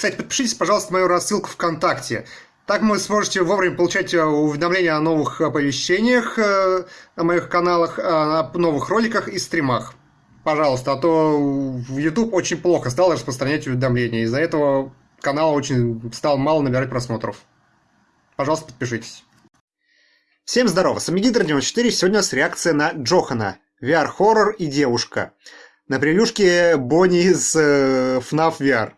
Кстати, подпишитесь, пожалуйста, на мою рассылку ВКонтакте. Так вы сможете вовремя получать э, уведомления о новых оповещениях, э, о моих каналах, о новых роликах и стримах. Пожалуйста, а то в YouTube очень плохо стал распространять уведомления. Из-за этого канал очень стал мало набирать просмотров. Пожалуйста, подпишитесь. Всем здорово, с вами Гидр 94, сегодня у нас реакция на Джохана, VR-хоррор и девушка. На превьюшке Бонни из э, FNAF VR.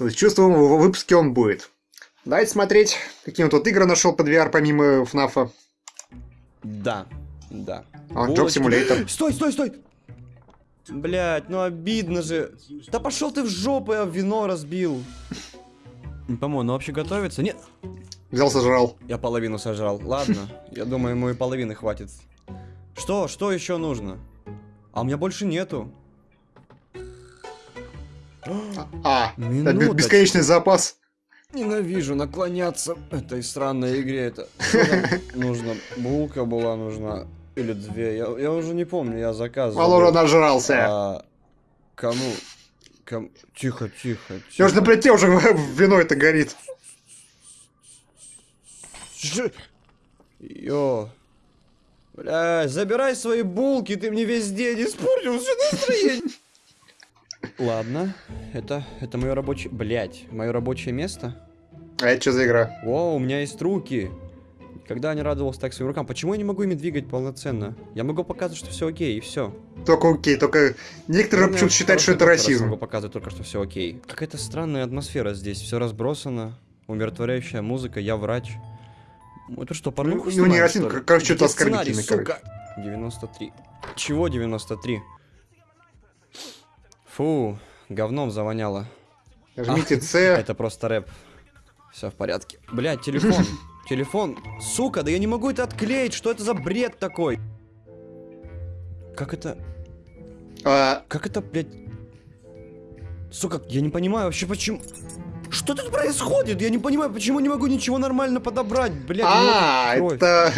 То есть чувствуем, в выпуске он будет. Давайте смотреть, какие он тут игры нашел под VR помимо FNAF. Да, да. А он Job Simulator. Стой, стой, стой! Блять, ну обидно же. Да пошел ты в жопу, я вино разбил. По-моему, ну вообще готовится? Нет. Взял, сожрал. Я половину сожрал. Ладно, я думаю, ему и половины хватит. Что? Что еще нужно? А у меня больше нету. А, это бесконечный запас. Ненавижу наклоняться этой странной игре. Это нужно. Булка была нужна. Или две. Я, я уже не помню, я заказывал. Малора нажрался. А, кому? Ком... Тихо, тихо, тихо. Я уже на плите уже вино это горит. Йо. Бля, забирай свои булки, ты мне весь день испортил все настроение. Ладно, это, это мое рабочее... Блять, мое рабочее место? А это что за игра? О, у меня есть руки. Когда не радовался так своим рукам, почему я не могу ими двигать полноценно? Я могу показывать, что все окей, и все. Только окей, только некоторые ну, почему-то считают, что это расизм. Я могу показывать только, что все окей. Какая-то странная атмосфера здесь, все разбросано, умиротворяющая музыка, я врач. Это что, порнуху Ну, не расизм, как что-то оскорбительное, короче. 93. Чего 93? Фу, говном завоняло. Жмите С. Это просто рэп. Все в порядке. Блять, телефон. Телефон. Сука, да я не могу это отклеить. Что это за бред такой? Как это... А... Как это, блядь... Сука, я не понимаю вообще почему... Что тут происходит? Я не понимаю, почему не могу ничего нормально подобрать, блядь. А, это...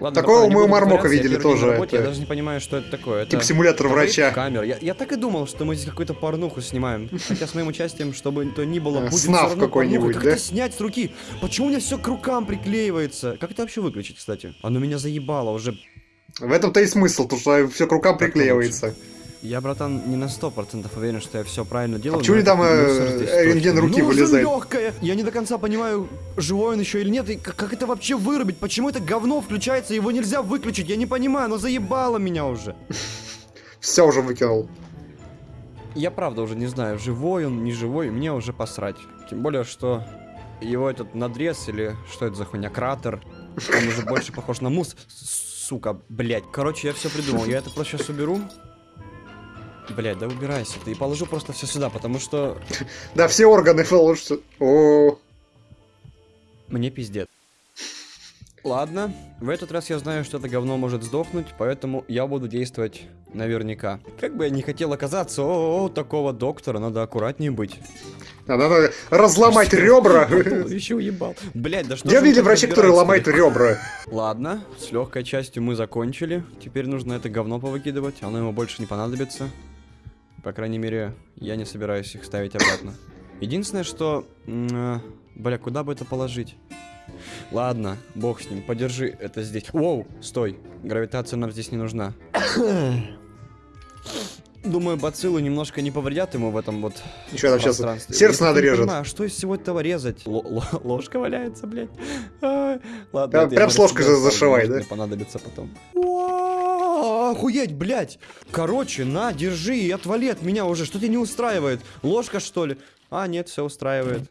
Ладно, Такого мы у Мармока видели тоже. Работе, Я даже не понимаю, что это такое. Тип симулятор врача. Камер. Я, я так и думал, что мы здесь какую-то порнуху снимаем. Хотя с моим участием, чтобы то ни было, будет Снав какой-нибудь, да? Как это снять с руки? Почему у меня все к рукам приклеивается? Как это вообще выключить, кстати? Оно меня заебало уже. В этом-то и смысл, то что все к рукам приклеивается. Я, братан, не на сто процентов уверен, что я все правильно делаю. А почему там э, рентген руки ну, вылезает? легкая. Я не до конца понимаю, живой он еще или нет, и как, это вообще вырубить? Почему это говно включается, его нельзя выключить? Я не понимаю, оно заебало меня уже. Все уже выкинул. Я правда уже не знаю, живой он, не живой, мне уже посрать. Тем более, что его этот надрез или что это за хуйня, кратер, он уже больше похож на мус. Сука, блять. Короче, я все придумал. Я это просто сейчас уберу. Блять, да убирайся ты. И положу просто все сюда, потому что... Да, все органы положишь. О. Мне пиздец. Ладно, в этот раз я знаю, что это говно может сдохнуть, поэтому я буду действовать наверняка. Как бы я не хотел оказаться, о, -о, -о такого доктора, надо аккуратнее быть. Надо разломать ребра. Еще уебал. Блять, да что Я видел врача, который ломает ребра. Ладно, с легкой частью мы закончили. Теперь нужно это говно повыкидывать, оно ему больше не понадобится. По крайней мере, я не собираюсь их ставить обратно. Единственное, что... Э, бля, куда бы это положить? Ладно, бог с ним, подержи это здесь. Воу, стой, гравитация нам здесь не нужна. Думаю, бациллы немножко не повредят ему в этом вот Еще там сейчас сердце надо. Понимаю, что из всего этого резать? Л ложка валяется, блядь. А, ладно, прям, прям с ложкой зашивай, да? понадобится потом. Охуеть, блядь! Короче, на, держи и отвали от меня уже. Что тебя не устраивает? Ложка, что ли? А, нет, все устраивает.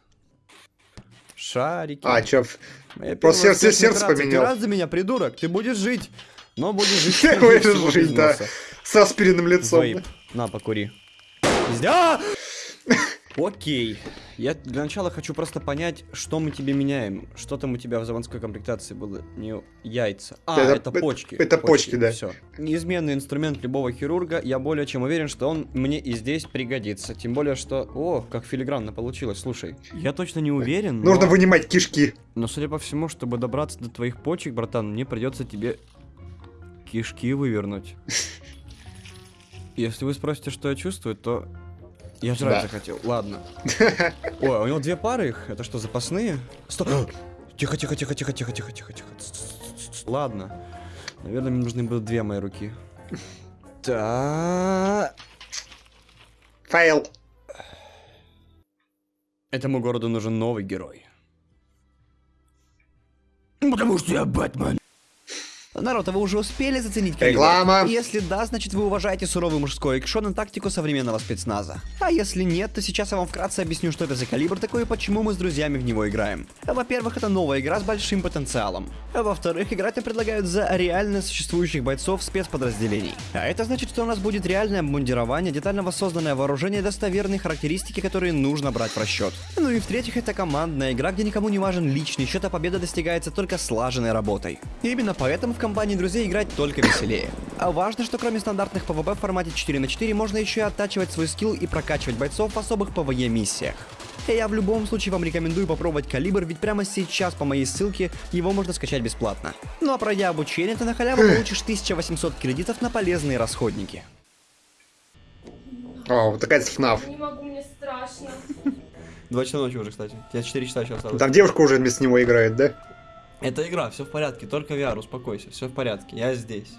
Шарики. А, чё? Просто сердце, сердце поменял. Ты рад за меня, придурок? Ты будешь жить. Но будешь жить. Ты будешь жить, да. С аспиринным лицом. На, покури. Окей. Я для начала хочу просто понять, что мы тебе меняем. Что там у тебя в заводской комплектации было? Не яйца. А, это, это почки. Это почки, почки да. Все. Неизменный инструмент любого хирурга. Я более чем уверен, что он мне и здесь пригодится. Тем более, что... О, как филигранно получилось, слушай. Я точно не уверен, но... Нужно вынимать кишки. Но, судя по всему, чтобы добраться до твоих почек, братан, мне придется тебе кишки вывернуть. Если вы спросите, что я чувствую, то Я жрать Да. захотел. Ладно. Ой, у него две пары их. Это что, запасные? Стоп. Тихо, тихо, тихо, тихо, тихо, тихо, тихо, тихо. Ладно. Наверное, мне нужны будут две мои руки. Да. Фейл. Этому городу нужен новый герой. Потому что я Бэтмен. Народ, а вы уже успели заценить калибр? Реклама. Если да, значит вы уважаете суровый мужской экшон и тактику современного спецназа. А если нет, то сейчас я вам вкратце объясню, что это за калибр такой и почему мы с друзьями в него играем. Во-первых, это новая игра с большим потенциалом. А во-вторых, играть нам предлагают за реально существующих бойцов спецподразделений. А это значит, что у нас будет реальное обмундирование, детально воссозданное вооружение и достоверные характеристики, которые нужно брать в расчет. Ну и в-третьих, это командная игра, где никому не важен личный счет, а победа достигается только слаженной работой. И именно поэтому в компании друзей играть только веселее. А важно, что кроме стандартных PvP в формате 4 на 4 можно еще и оттачивать свой скилл и прокачивать бойцов в особых PvE миссиях. И я в любом случае вам рекомендую попробовать калибр, ведь прямо сейчас по моей ссылке его можно скачать бесплатно. Ну а пройдя обучение, ты на халяву получишь 1800 кредитов на полезные расходники. О, вот такая FNAF. Не могу, мне страшно. Два часа ночи уже, кстати. Я 4 часа еще осталось. Там девушка уже вместо него играет, да? Это игра, все в порядке, только VR, успокойся, все в порядке, я здесь.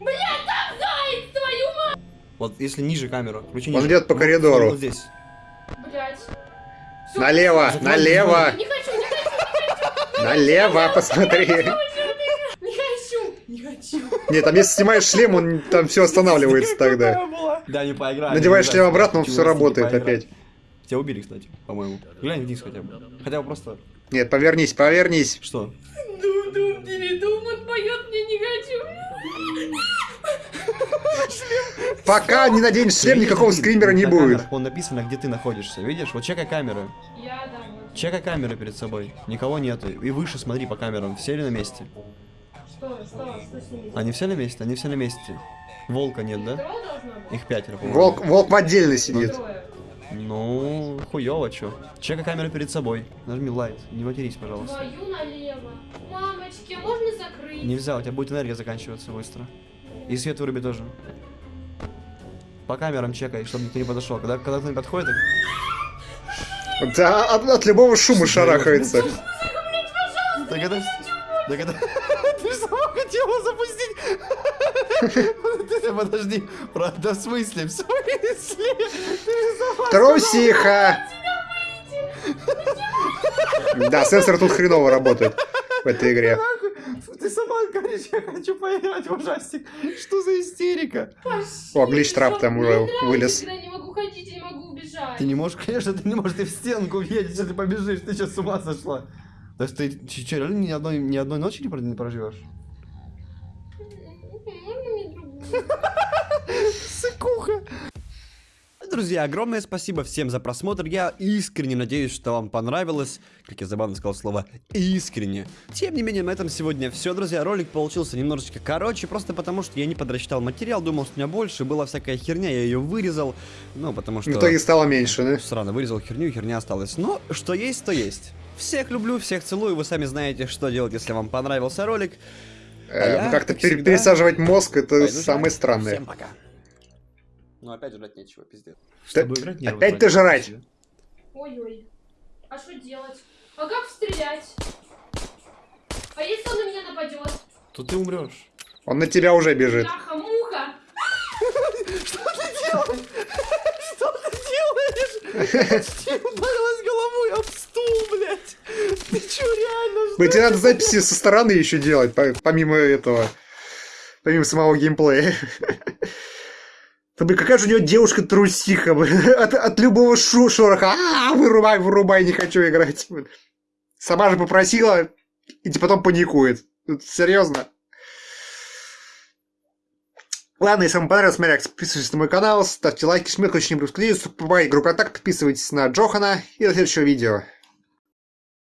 Заяц, твою мать! Вот если ниже камеру, включи Он ниже. идет по Вот, коридору. Вот здесь. Блять. Налево, налево, Не хочу, не хочу, налево, посмотри. не хочу, не хочу. Нет, там если снимаешь шлем, он там все останавливается тогда. Да, не поиграй. Надеваешь шлем обратно, он все работает опять. Тебя убили, кстати, по-моему. Глянь вниз хотя бы. Хотя бы просто... Нет, повернись, повернись. Что? Ду-ду, передум, он поет, мне не хочу. Пока не наденешь шлем, никакого скримера не будет. Вон написано, где ты находишься. Видишь? Вот чекай камеры. Я. Чекай камеры перед собой. Никого нету. И выше смотри по камерам. Все ли на месте? Что, что, что? Они все на месте? Они все на месте. Волка нет, да? Их пятеро. Волк, волк в отдельно сидит. Трое. Ну, хуёво, чё. Чекай камеру перед собой. Нажми лайт. Не матерись, пожалуйста. Твою налево. Мамочки, а можно закрыть? Нельзя, у тебя будет энергия заканчиваться быстро. И свет выруби тоже. По камерам чекай, чтобы никто не подошел. Когда, когда кто-нибудь подходит, так... Да, от, от любого шума шарахается. Так это... Так это... Ты сама хотела запустить... Ты подожди. Правда, в смысле? В смысле? Ты. Трусиха! Да, сенсор тут хреново работает в этой игре. Ты сама говоришь, я хочу поиграть в ужастик. Что за истерика? О, глич-трап там уже нравится, вылез. когда не могу ходить, я не могу убежать. Ты не можешь, конечно, ты не можешь, ты в стенку въедешь, если ты побежишь, ты сейчас с ума сошла. То есть ты что, реально ни одной, ни одной ночи не, про- не проживешь? Сыкуха. Друзья, огромное спасибо всем за просмотр. Я искренне надеюсь, что вам понравилось. Как я забавно сказал слово искренне. Тем не менее, на этом сегодня все, друзья. Ролик получился немножечко короче, просто потому что я не подрасчитал материал, думал, что у меня больше. Была всякая херня, я ее вырезал. Ну, потому что... В итоге стало меньше, да? Срано, вырезал херню, херня осталась. Но что есть, то есть. Всех люблю, всех целую. Вы сами знаете, что делать, если вам понравился ролик. Э, я, ну, Как-то как всегда, пересаживать мозг, это Пойду самое жрать. странное. Всем пока. Ну опять жрать нечего, пиздец. Чтобы играть, нервы опять ты тратить. жрать? Ой-ой. А что делать? А как стрелять? А если он на меня нападет? То ты умрешь. Он на тебя уже бежит. Бляха-муха! Что ты делаешь? Что ты делаешь? реально? Ну, тебе надо записи со стороны еще делать, по- помимо этого. Помимо самого геймплея. Да, блин, какая же у него девушка трусиха, блин. От, от любого шу шороха. А, вырубай, вырубай, не хочу играть. блин. Сама же попросила, и типа потом паникует. Ну, Серьезно. Ладно, если вам понравилось, смотрите, подписывайтесь на мой канал, ставьте лайки, жмите, очень не буду Группа контакт, подписывайтесь на Джохана и до следующего видео.